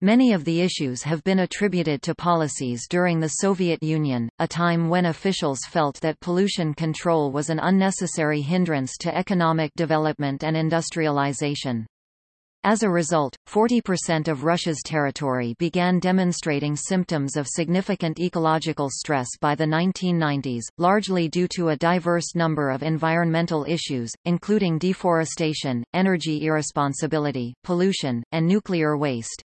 Many of the issues have been attributed to policies during the Soviet Union, a time when officials felt that pollution control was an unnecessary hindrance to economic development and industrialization. As a result, 40% of Russia's territory began demonstrating symptoms of significant ecological stress by the 1990s, largely due to a diverse number of environmental issues, including deforestation, energy irresponsibility, pollution, and nuclear waste.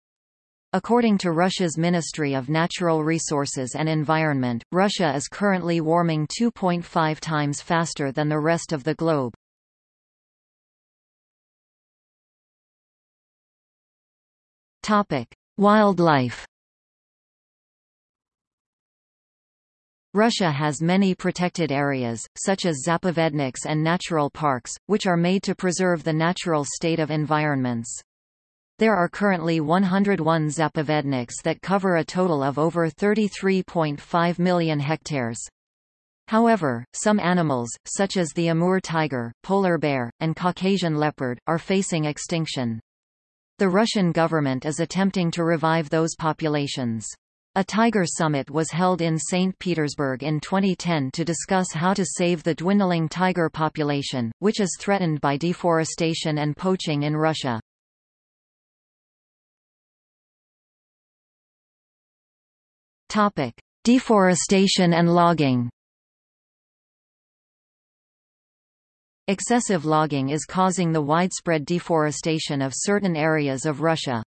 According to Russia's Ministry of Natural Resources and Environment, Russia is currently warming 2.5 times faster than the rest of the globe. Topic: Wildlife. Russia has many protected areas, such as zapovedniks and natural parks, which are made to preserve the natural state of environments. There are currently 101 zapovedniks that cover a total of over 33.5 million hectares. However, some animals, such as the Amur tiger, polar bear, and Caucasian leopard, are facing extinction. The Russian government is attempting to revive those populations. A Tiger Summit was held in St. Petersburg in 2010 to discuss how to save the dwindling tiger population, which is threatened by deforestation and poaching in Russia. Topic: Deforestation and logging. Excessive logging is causing the widespread deforestation of certain areas of Russia.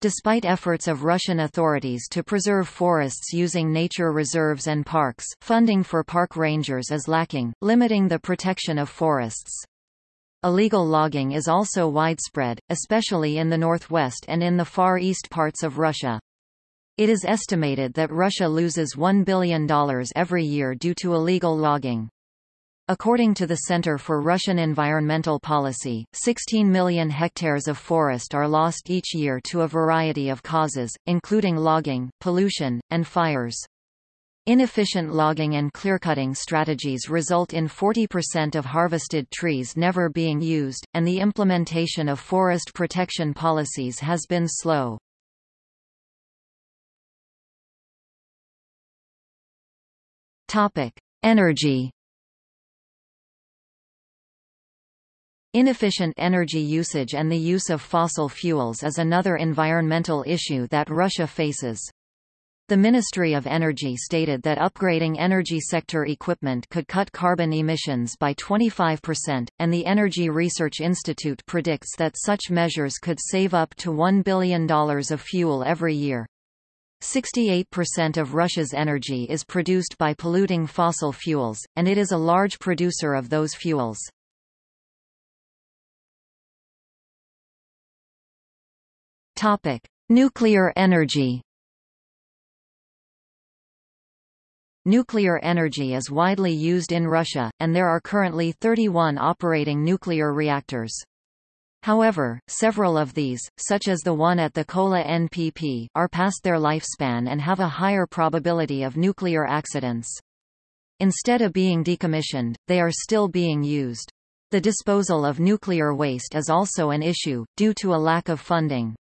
Despite efforts of Russian authorities to preserve forests using nature reserves and parks, funding for park rangers is lacking, limiting the protection of forests. Illegal logging is also widespread, especially in the northwest and in the far east parts of Russia. It is estimated that Russia loses $1 billion every year due to illegal logging. According to the Center for Russian Environmental Policy, 16 million hectares of forest are lost each year to a variety of causes, including logging, pollution, and fires. Inefficient logging and clearcutting strategies result in 40% of harvested trees never being used, and the implementation of forest protection policies has been slow. Topic: Energy. Inefficient energy usage and the use of fossil fuels is another environmental issue that Russia faces. The Ministry of Energy stated that upgrading energy sector equipment could cut carbon emissions by 25%, and the Energy Research Institute predicts that such measures could save up to $1 billion of fuel every year. 68% of Russia's energy is produced by polluting fossil fuels, and it is a large producer of those fuels. Topic: Nuclear energy. Nuclear energy is widely used in Russia, and there are currently 31 operating nuclear reactors. However, several of these, such as the one at the Kola NPP, are past their lifespan and have a higher probability of nuclear accidents. Instead of being decommissioned, they are still being used. The disposal of nuclear waste is also an issue, due to a lack of funding.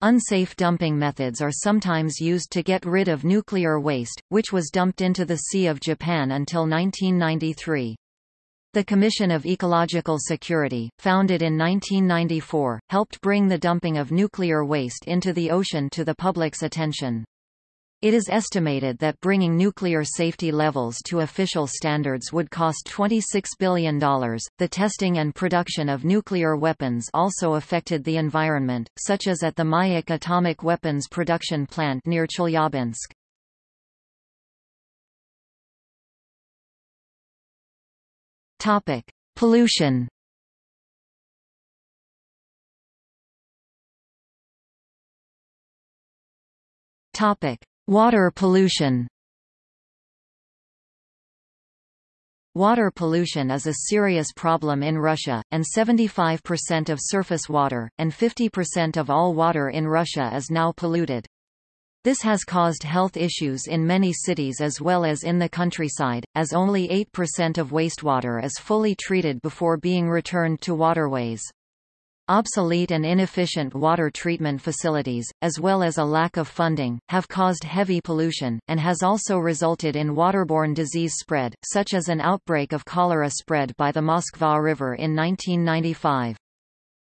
Unsafe dumping methods are sometimes used to get rid of nuclear waste, which was dumped into the Sea of Japan until 1993. The Commission of Ecological Security, founded in 1994, helped bring the dumping of nuclear waste into the ocean to the public's attention. It is estimated that bringing nuclear safety levels to official standards would cost $26 billion. The testing and production of nuclear weapons also affected the environment, such as at the Mayak atomic weapons production plant near Chelyabinsk. Topic: Pollution. Topic: Water pollution. Water pollution is a serious problem in Russia, and 75% of surface water, and 50% of all water in Russia is now polluted. This has caused health issues in many cities as well as in the countryside, as only 8% of wastewater is fully treated before being returned to waterways. Obsolete and inefficient water treatment facilities, as well as a lack of funding, have caused heavy pollution, and has also resulted in waterborne disease spread, such as an outbreak of cholera spread by the Moskva River in 1995.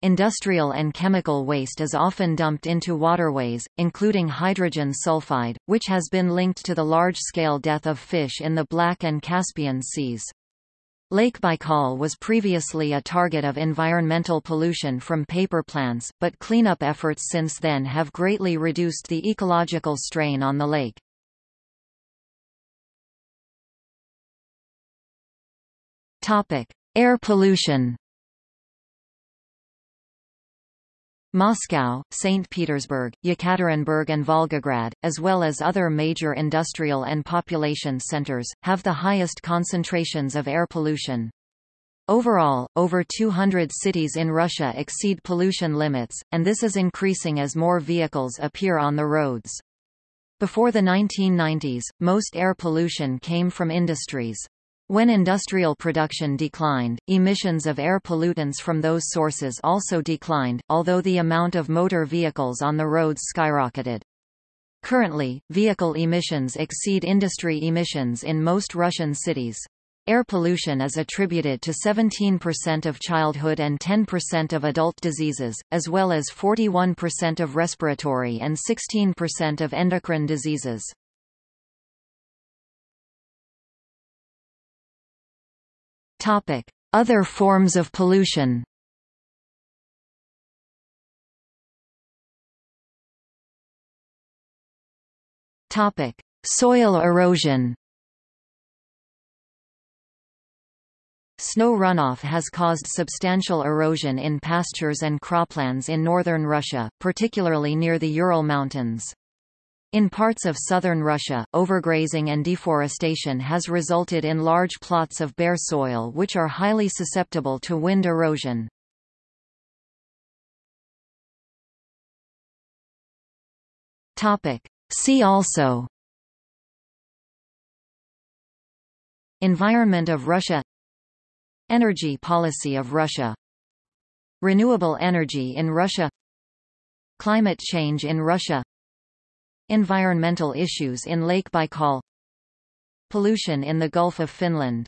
Industrial and chemical waste is often dumped into waterways, including hydrogen sulfide, which has been linked to the large-scale death of fish in the Black and Caspian Seas. Lake Baikal was previously a target of environmental pollution from paper plants, but cleanup efforts since then have greatly reduced the ecological strain on the lake. Topic: Air pollution. Moscow, St. Petersburg, Yekaterinburg and Volgograd, as well as other major industrial and population centers, have the highest concentrations of air pollution. Overall, over 200 cities in Russia exceed pollution limits, and this is increasing as more vehicles appear on the roads. Before the 1990s, most air pollution came from industries. When industrial production declined, emissions of air pollutants from those sources also declined, although the amount of motor vehicles on the roads skyrocketed. Currently, vehicle emissions exceed industry emissions in most Russian cities. Air pollution is attributed to 17% of childhood and 10% of adult diseases, as well as 41% of respiratory and 16% of endocrine diseases. Topic: Other forms of pollution. Topic: Soil erosion. Snow runoff has caused substantial erosion in pastures and croplands in northern Russia, particularly near the Ural Mountains. In parts of southern Russia, overgrazing and deforestation has resulted in large plots of bare soil which are highly susceptible to wind erosion. See also Environment of Russia Energy policy of Russia Renewable energy in Russia Climate change in Russia Environmental issues in Lake Baikal. Pollution in the Gulf of Finland